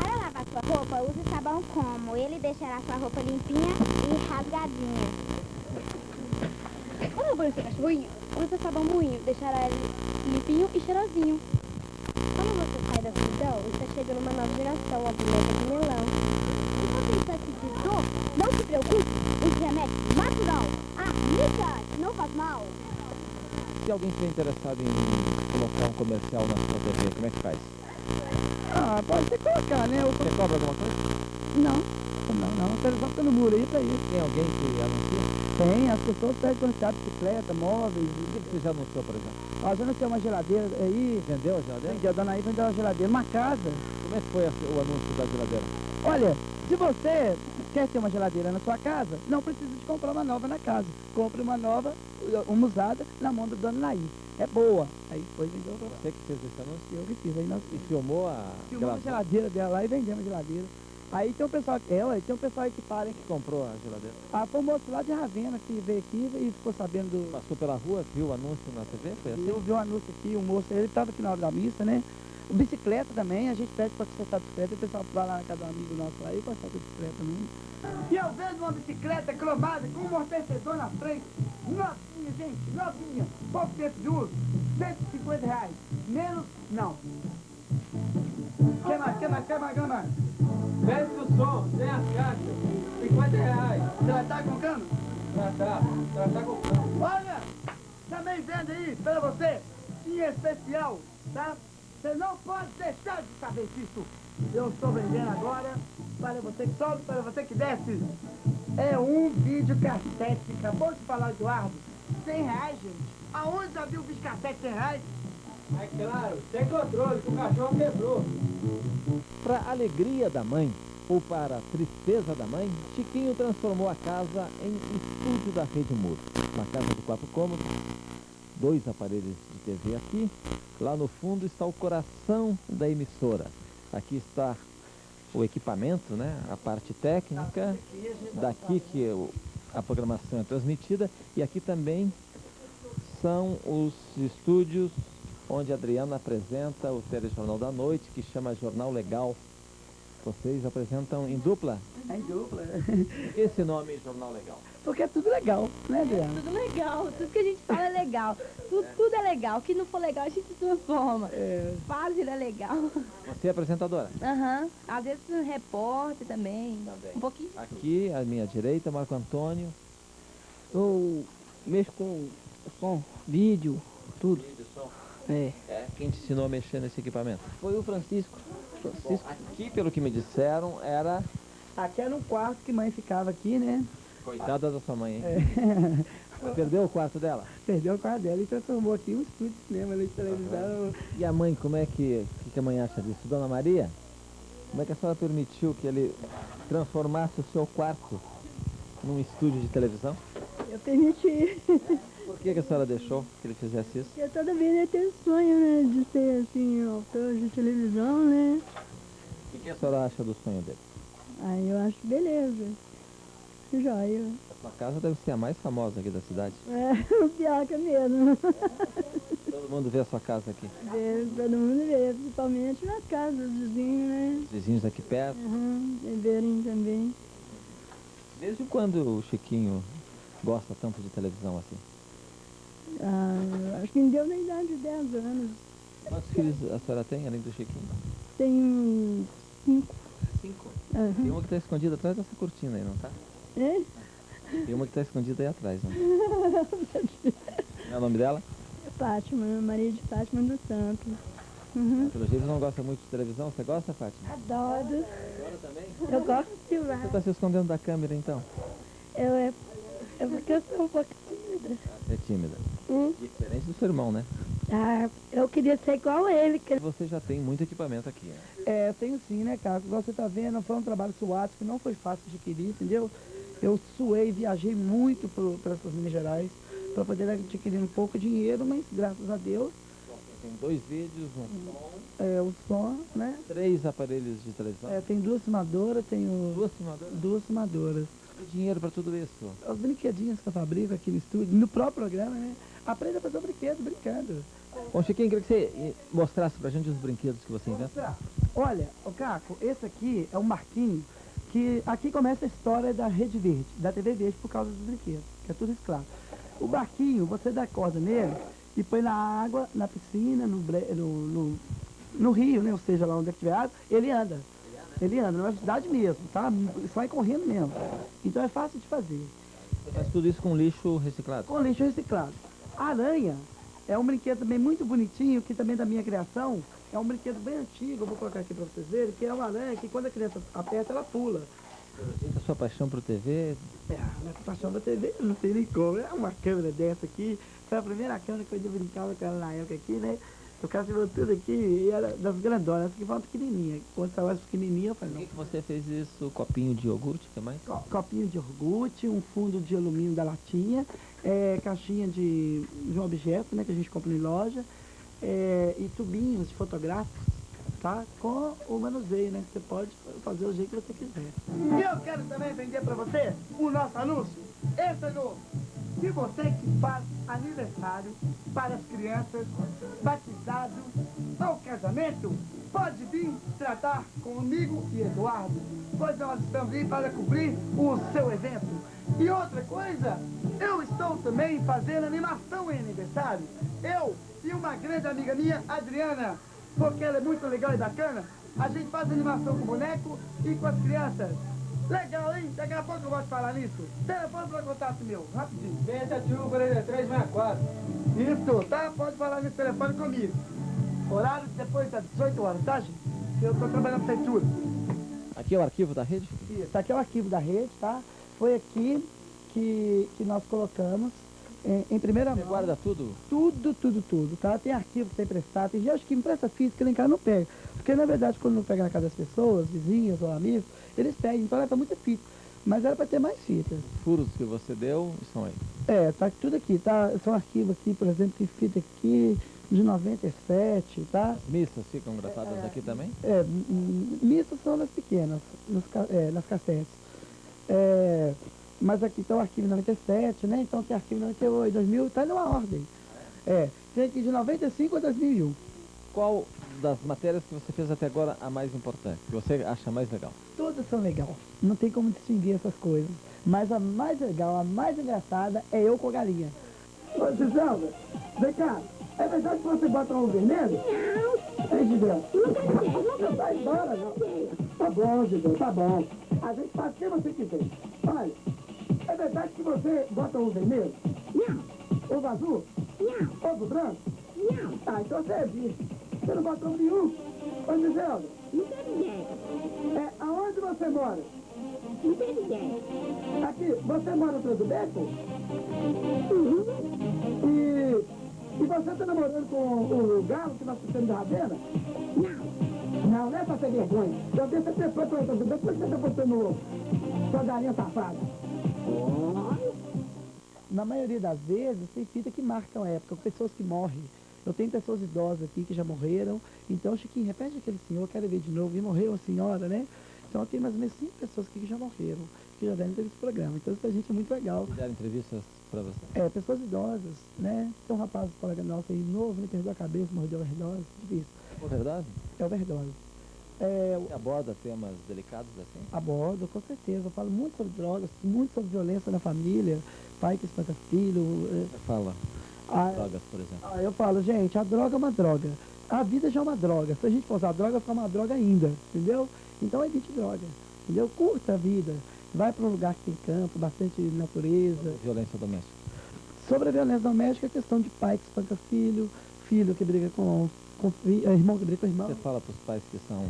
Para lavar sua roupa, use sabão como. Ele deixará sua roupa limpinha e rasgadinha. Quando banho seu cachorrinho, use sabão moinho. Deixará ele limpinho e cheirosinho. Quando você sai da solidão, está chegando uma nova geração, a boneca de melão. Se você está sentindo dor, não se preocupe, use remédio natural. Ah, Mica, não faz mal. Se alguém estiver interessado em colocar um comercial na sua TV, como é que faz? Ah, pode ser colocar, né? O- Você cobra alguma coisa? Não. Não, não, o telefone tá no muro aí pra isso. Tem alguém que anuncia? Tem, as pessoas pedem se abre bicicleta, móveis. O que você já anunciou, por exemplo? Já não tem uma geladeira aí. Vendeu a geladeira? Vendi, a dona aí vendeu uma geladeira, uma casa. Como é que foi a- o anúncio da geladeira? Olha, se você quer ter uma geladeira na sua casa, não precisa de comprar uma nova na casa. Compre uma nova, uma usada, na mão da dona Naí. É boa. Aí depois vendeu pra Você que fez esse anúncio? eu que fiz. Aí nós E filmou a filmamos a geladeira dela lá e vendemos a geladeira. Aí tem um pessoal, ela, tem um pessoal aí que para, hein? que comprou a geladeira? Ah, foi um moço lá de Ravena que veio aqui e ficou sabendo do... Passou pela rua, viu o anúncio na TV? Foi assim? Eu vi um anúncio aqui, o moço, ele estava aqui na hora da missa, né? O bicicleta também, a gente pede para consertar a bicicleta, e o pessoal vai lá na casa do amigo nosso lá e conserta a bicicleta também. E eu vendo uma bicicleta cromada com um amortecedor na frente, novinha, gente, novinha, pouco tempo de uso, 150 reais. Menos, não. Quer mais, quer mais, quer mais, quer mais? Desce o som, sem as caixas, 50 reais. Estar colocando? Já tá, já tá comprando. Olha, também vendo aí para você, em especial, tá? Você não pode deixar de saber disso. Eu estou vendendo agora para você que sobe, para você que desce. É um vídeo cassete. Acabou de falar, Eduardo. 100 reais, gente. Aonde já viu vídeo cassete 100 reais? É claro, sem controle, que o cachorro quebrou. Para alegria da mãe ou para tristeza da mãe, Chiquinho transformou a casa em estúdio da Rede Muro. Uma casa de quatro cômodos, dois aparelhos de TV aqui. Lá no fundo está o coração da emissora. Aqui está o equipamento, né? a parte técnica, daqui que a programação é transmitida. E aqui também são os estúdios onde a Adriana apresenta o telejornal da noite, que chama Jornal Legal. Vocês apresentam em dupla? É em dupla. Esse nome é Jornal Legal. Porque é tudo legal, né, Adriana? Tudo legal, tudo que a gente fala é legal. Tudo, tudo é legal. O que não for legal, a gente transforma. É, Faz, ele é legal. Você é apresentadora. Aham. Às vezes um repórter também. Um pouquinho. Aqui, à minha direita, Marco Antônio. eu mexo com som, vídeo, tudo. É. É, quem te ensinou a mexer nesse equipamento? Foi o Francisco. Bom, aqui, pelo que me disseram, era... Aqui era um quarto que mãe ficava aqui, né? Coitada da sua mãe, hein? É. Perdeu o quarto dela? Perdeu o quarto dela e transformou aqui um estúdio de cinema, de televisão. E a mãe, como é que, o que, que a mãe acha disso? Dona Maria, como é que a senhora permitiu que ele transformasse o seu quarto num estúdio de televisão? Eu permiti. Por que, que a senhora deixou que ele fizesse isso? Porque toda vez ele tem sonho, né? De ser, assim, autor de televisão, né? O que, que a senhora acha do sonho dele? Aí eu acho beleza. Joia. A sua casa deve ser a mais famosa aqui da cidade. É, o pior que é mesmo. Todo mundo vê a sua casa aqui. Vê, todo mundo vê, principalmente nas casas dos vizinhos, né? Os vizinhos aqui perto. Uhum, verem também. Desde quando o Chiquinho gosta tanto de televisão assim? Ah, acho que me deu na idade de 10 anos. Quantos filhos a senhora tem, além do Chiquinho? Tenho cinco. Cinco? Uhum. Tem uma que está escondida atrás dessa cortina aí, não tá? É? Tem uma que está escondida aí atrás, não? Qual é o nome dela? Fátima, Maria de Fátima do Santo. Uhum. Pelo jeito não gosta muito de televisão. Você gosta, Fátima? Adoro. Adora também? Eu gosto Você demais. está se escondendo da câmera, então? Eu é, é porque eu sou um pouco tímida. É tímida. Hum? Diferente do seu irmão, né? Ah, eu queria ser igual a ele. Que... Você já tem muito equipamento aqui, né? É, tenho sim, né, cara? Igual você tá vendo, foi um trabalho suado que não foi fácil de adquirir, entendeu? Eu suei, viajei muito para essas Minas Gerais para poder adquirir um pouco de dinheiro, mas graças a Deus, Tem dois vídeos, um som, é, o som, né? três aparelhos de televisão. É, tem duas filmadoras, tenho Duas filmadoras. duas filmadoras. Dinheiro para tudo isso? Os brinquedinhos que eu fabrico aqui no estúdio, no próprio programa, né? Aprenda a fazer um brinquedo brincando. Bom, Chiquinho, queria que você eh, mostrasse pra gente os brinquedos que você inventa. Olha, o Caco, esse aqui é um marquinho que aqui começa a história da Rede Verde, da TV Verde por causa dos brinquedos, que é tudo reciclado. O barquinho, você dá corda nele e põe na água, na piscina, no, no, no, no rio, né? Ou seja, lá onde é que tiver água, ele anda. Ele anda, na velocidade mesmo, tá? Só vai correndo mesmo. Então é fácil de fazer. Você faz tudo isso com lixo reciclado. Com lixo reciclado. A aranha é um brinquedo também muito bonitinho, que também da minha criação. É um brinquedo bem antigo, eu vou colocar aqui para vocês verem, que é uma aranha que quando a criança aperta, ela pula. A sua paixão por TV, É, minha paixão da TV, não sei nem como. É uma câmera dessa aqui. Foi a primeira câmera que eu brincava com ela na época aqui, né? O cara se tudo aqui e era das grandonas, essa foi uma pequenininha. Quando saiu as pequenininhas, eu falei, por não. que, que você fez isso? Copinho de iogurte, o que mais? Co- Copinho de iogurte, um fundo de alumínio da latinha, é, caixinha de, de um objeto, né, que a gente compra em loja, é, e tubinhos fotográficos, tá? Com o manuseio, né? Que você pode fazer o jeito que você quiser. E eu quero também vender para você o nosso anúncio. Esse é novo. Se você que faz aniversário para as crianças, batizado ou casamento, pode vir tratar comigo e Eduardo, pois nós estamos aí para cobrir o seu evento. E outra coisa, eu estou também fazendo animação em aniversário. Eu e uma grande amiga minha, Adriana, porque ela é muito legal e bacana, a gente faz animação com boneco e com as crianças. Legal, hein? Daqui a pouco eu gosto de falar nisso. Telefone para contato meu, rapidinho. 671 4364. Isso, tá? Pode falar nesse telefone comigo. Horário depois das 18 horas, tá, gente? Eu tô trabalhando na prefeitura. Aqui é o arquivo da rede? Isso, aqui é o arquivo da rede, tá? Foi aqui que, que nós colocamos em, em primeira Você mão. guarda tudo? Tudo, tudo, tudo, tá? Tem arquivo que tem emprestado, tem gente que empresta física, nem cá não pega. Porque, na verdade, quando não pega na casa das pessoas, vizinhos ou amigos, eles pegam, então leva muita fita. Mas era para ter mais fitas. Furos que você deu estão aí. É, tá tudo aqui, tá? São arquivos aqui, por exemplo, tem fita aqui de 97, tá? As missas ficam gravadas aqui também? É, missas são nas pequenas, nos é, nas cassetes. É, mas aqui tá o arquivo 97, né? Então tem arquivo 98, 2000, tá numa ordem. É, tem aqui de 95 a 2001. Qual das matérias que você fez até agora a mais importante? Que você acha mais legal? Todas são legais. Não tem como distinguir essas coisas. Mas a mais legal, a mais engraçada é eu com a galinha. Ô, Giselda, vem cá. É verdade que você bota um vermelho? Não. Ei, Giselda. Nunca sei, nunca Vai embora, não. Tá bom, Giselda, tá bom. A gente faz o que você quiser. Olha, é verdade que você bota um vermelho? Não. Ovo azul? Não. Ovo branco? Não. Ah, então você é bicho. Você não botou nenhum? Ô, Giselda. Não tem ninguém. É, aonde você mora? Não tem ninguém. Aqui, você mora atrás do beco? E, e você tá namorando com o Galo que nós fizemos da Ravena? Não. Não, não é pra ter vergonha. Eu deixo até depois pra outra Depois que você tá botando sua galinha safada. Na maioria das vezes, tem fita que marcam a época, pessoas que morrem. Eu tenho pessoas idosas aqui que já morreram. Então, Chiquinho, repete aquele senhor, quero ver de novo. E morreu a senhora, né? Então, tem mais ou menos cinco pessoas aqui que já morreram, que já deram entrevista no programa. Então, isso pra gente é muito legal. Deram entrevistas pra você? É, pessoas idosas, né? Tem um rapaz do colega nosso aí novo, né? Perdeu a cabeça, mordeu a overdose, difícil. Verdade? É overdose. É, Você aborda temas delicados assim? abordo, com certeza. Eu falo muito sobre drogas, muito sobre violência na família, pai que espanca filho. Você fala ah, drogas, por exemplo. ah, eu falo, gente, a droga é uma droga. A vida já é uma droga. Se a gente for usar droga, fica uma droga ainda, entendeu? Então evite droga, entendeu? Curta a vida. Vai para um lugar que tem campo, bastante natureza. Violência doméstica. Sobre a violência doméstica, a questão de pai que espanca filho, filho que briga com, com eh, irmão que briga com irmão. Você fala pros pais que são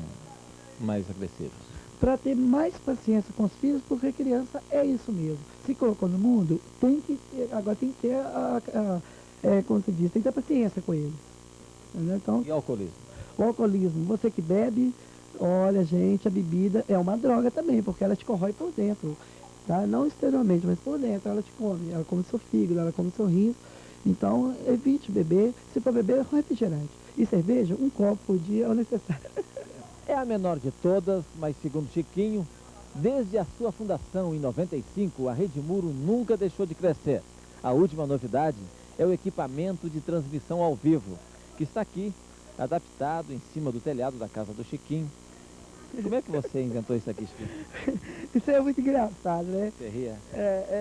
mais agressivos. Para ter mais paciência com os filhos, porque criança é isso mesmo. Se colocou no mundo, tem que ter, agora tem que ter a, a- é, como se diz, tem que ter paciência com. Entendeu? Então, E alcoolismo? o alcoolismo, você que bebe, olha gente, a bebida é uma droga também, porque ela te corrói por dentro. Tá? Não exteriormente, mas por dentro ela te come. Ela come seu fígado, ela come seu rins. Então, evite beber. Se for beber, um refrigerante. E cerveja, um copo por dia é o necessário. É a menor de todas, mas segundo Chiquinho, desde a sua fundação em 95, a Rede Muro nunca deixou de crescer. A última novidade é o equipamento de transmissão ao vivo, que está aqui, adaptado em cima do telhado da casa do Chiquinho. Como é que você inventou isso aqui, Chiquinho? Isso é muito engraçado, né? Você ria? É,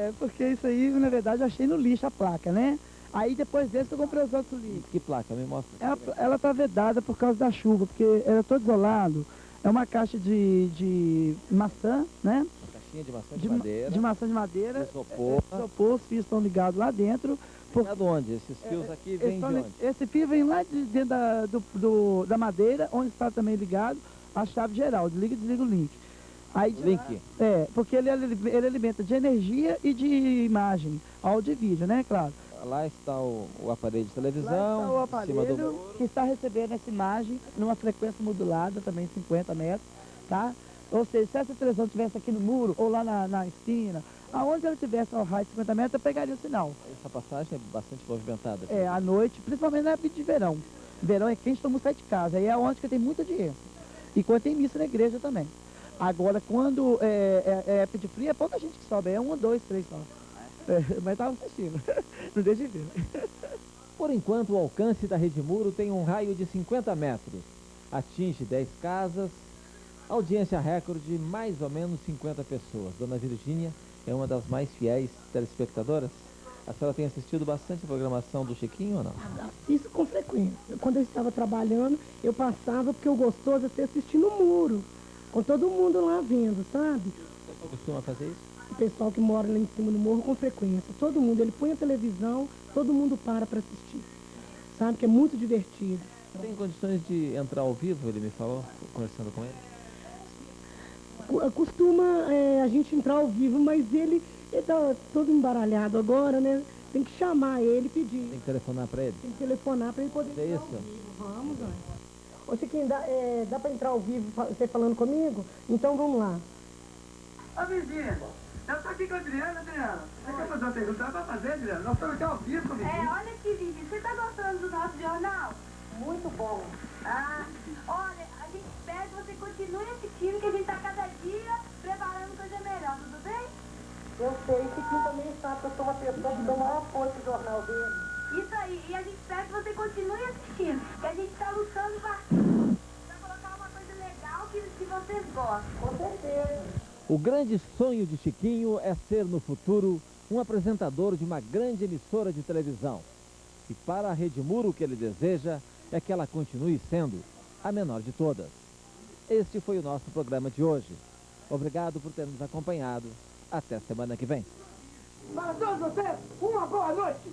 é, porque isso aí, na verdade, eu achei no lixo a placa, né? Aí depois desse eu comprei os outros lixos. Que placa? Me mostra. Ela, ela tá vedada por causa da chuva, porque era todo isolado. É uma caixa de, de maçã, né? Uma caixinha de maçã de, De, ma- madeira, de maçã de madeira. de isopor. É, isopor, os fios estão ligados lá dentro. Por, Lá de onde? Esses fios aqui eles vêm de onde? Esse fio vem lá de dentro da, do, do- da madeira, onde está também ligado a chave geral. Desliga e desliga o link. Aí, Link. lá- é, porque ele, ele alimenta de energia e de imagem, áudio e vídeo, né, claro. Lá está o, o aparelho de televisão, Lá está o aparelho do que está recebendo essa imagem numa frequência modulada, também 50 metros, tá? Ou seja, se essa televisão estivesse aqui no muro ou lá na, na esquina, aonde ela tivesse ao raio de 50 metros, eu pegaria o sinal. Essa passagem é bastante movimentada. É, à noite, principalmente na época de verão. Verão é quente, todo mundo sai de casa. Aí é onde que tem muita audiência. E quando tem missa na igreja também. Agora, quando é, é, é época de frio, é pouca gente que sobe. É um, dois, três só. É, mas tava assistindo. Não deixa de ver. Por enquanto, o alcance da Rede Muro tem um raio de 50 metros. Atinge 10 casas, audiência recorde de mais ou menos 50 pessoas. Dona Virgínia é uma das mais fiéis telespectadoras. A senhora tem assistido bastante a programação do Chiquinho ou não? Isso com frequência. Quando eu estava trabalhando, eu passava porque o gostoso é você assistir no muro, com todo mundo lá vendo, sabe? O pessoal costuma fazer isso? O pessoal que mora lá em cima do morro com frequência. Todo mundo, ele põe a televisão, todo mundo para para assistir. Sabe que é muito divertido. Tem condições de entrar ao vivo, ele me falou, conversando com ele? Costuma é, a gente entrar ao vivo, mas ele está todo embaralhado agora, né? Tem que chamar ele e pedir. Tem que telefonar para ele? Tem que telefonar para ele poder É entrar ao isso? vivo. Vamos, Dani. Ô Chiquinho, dá, é, dá para entrar ao vivo você falando comigo? Então vamos lá. Ô, vizinha, eu tô aqui com a Adriana, Adriana. Você quer fazer uma pergunta? Dá pra fazer, Adriana? Nós estamos aqui ao vivo, vizinha. É, olha aqui, Vivi, você tá gostando do nosso jornal? Muito bom. Ah, olha, pessoa que dou o maior apoio pro jornal dele. Isso aí, e a gente espera que você continue assistindo, que a gente tá lutando pra colocar uma coisa legal que, que vocês gostam. Com certeza. O grande sonho de Chiquinho é ser no futuro um apresentador de uma grande emissora de televisão. E para a Rede Muro o que ele deseja é que ela continue sendo a menor de todas. Este foi o nosso programa de hoje. Obrigado por ter nos acompanhado. Até semana que vem. Para todos vocês, uma boa noite.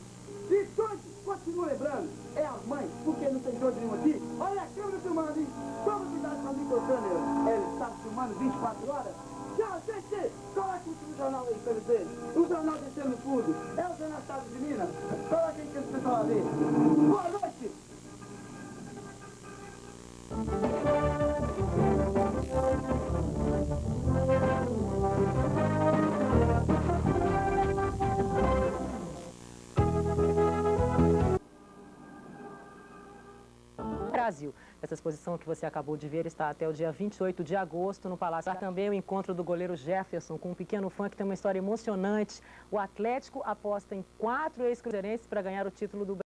E todos continuo lembrando, é a mãe, porque não tem doido nenhum aqui. Olha a câmera filmando, hein? Toma cuidado com a microcâmera. Ele está filmando 24 horas. Tchau, gente! Coloque o jornal aí para vocês. O jornal descendo fundo. É o jornal Estado de Minas. Coloque aí que eles pessoal ali. Boa noite! Brasil. Essa exposição que você acabou de ver está até o dia 28 de agosto no Palácio. Há também o encontro do goleiro Jefferson com um pequeno fã que tem uma história emocionante. O Atlético aposta em quatro ex-cruzeirenses para ganhar o título do Brasil.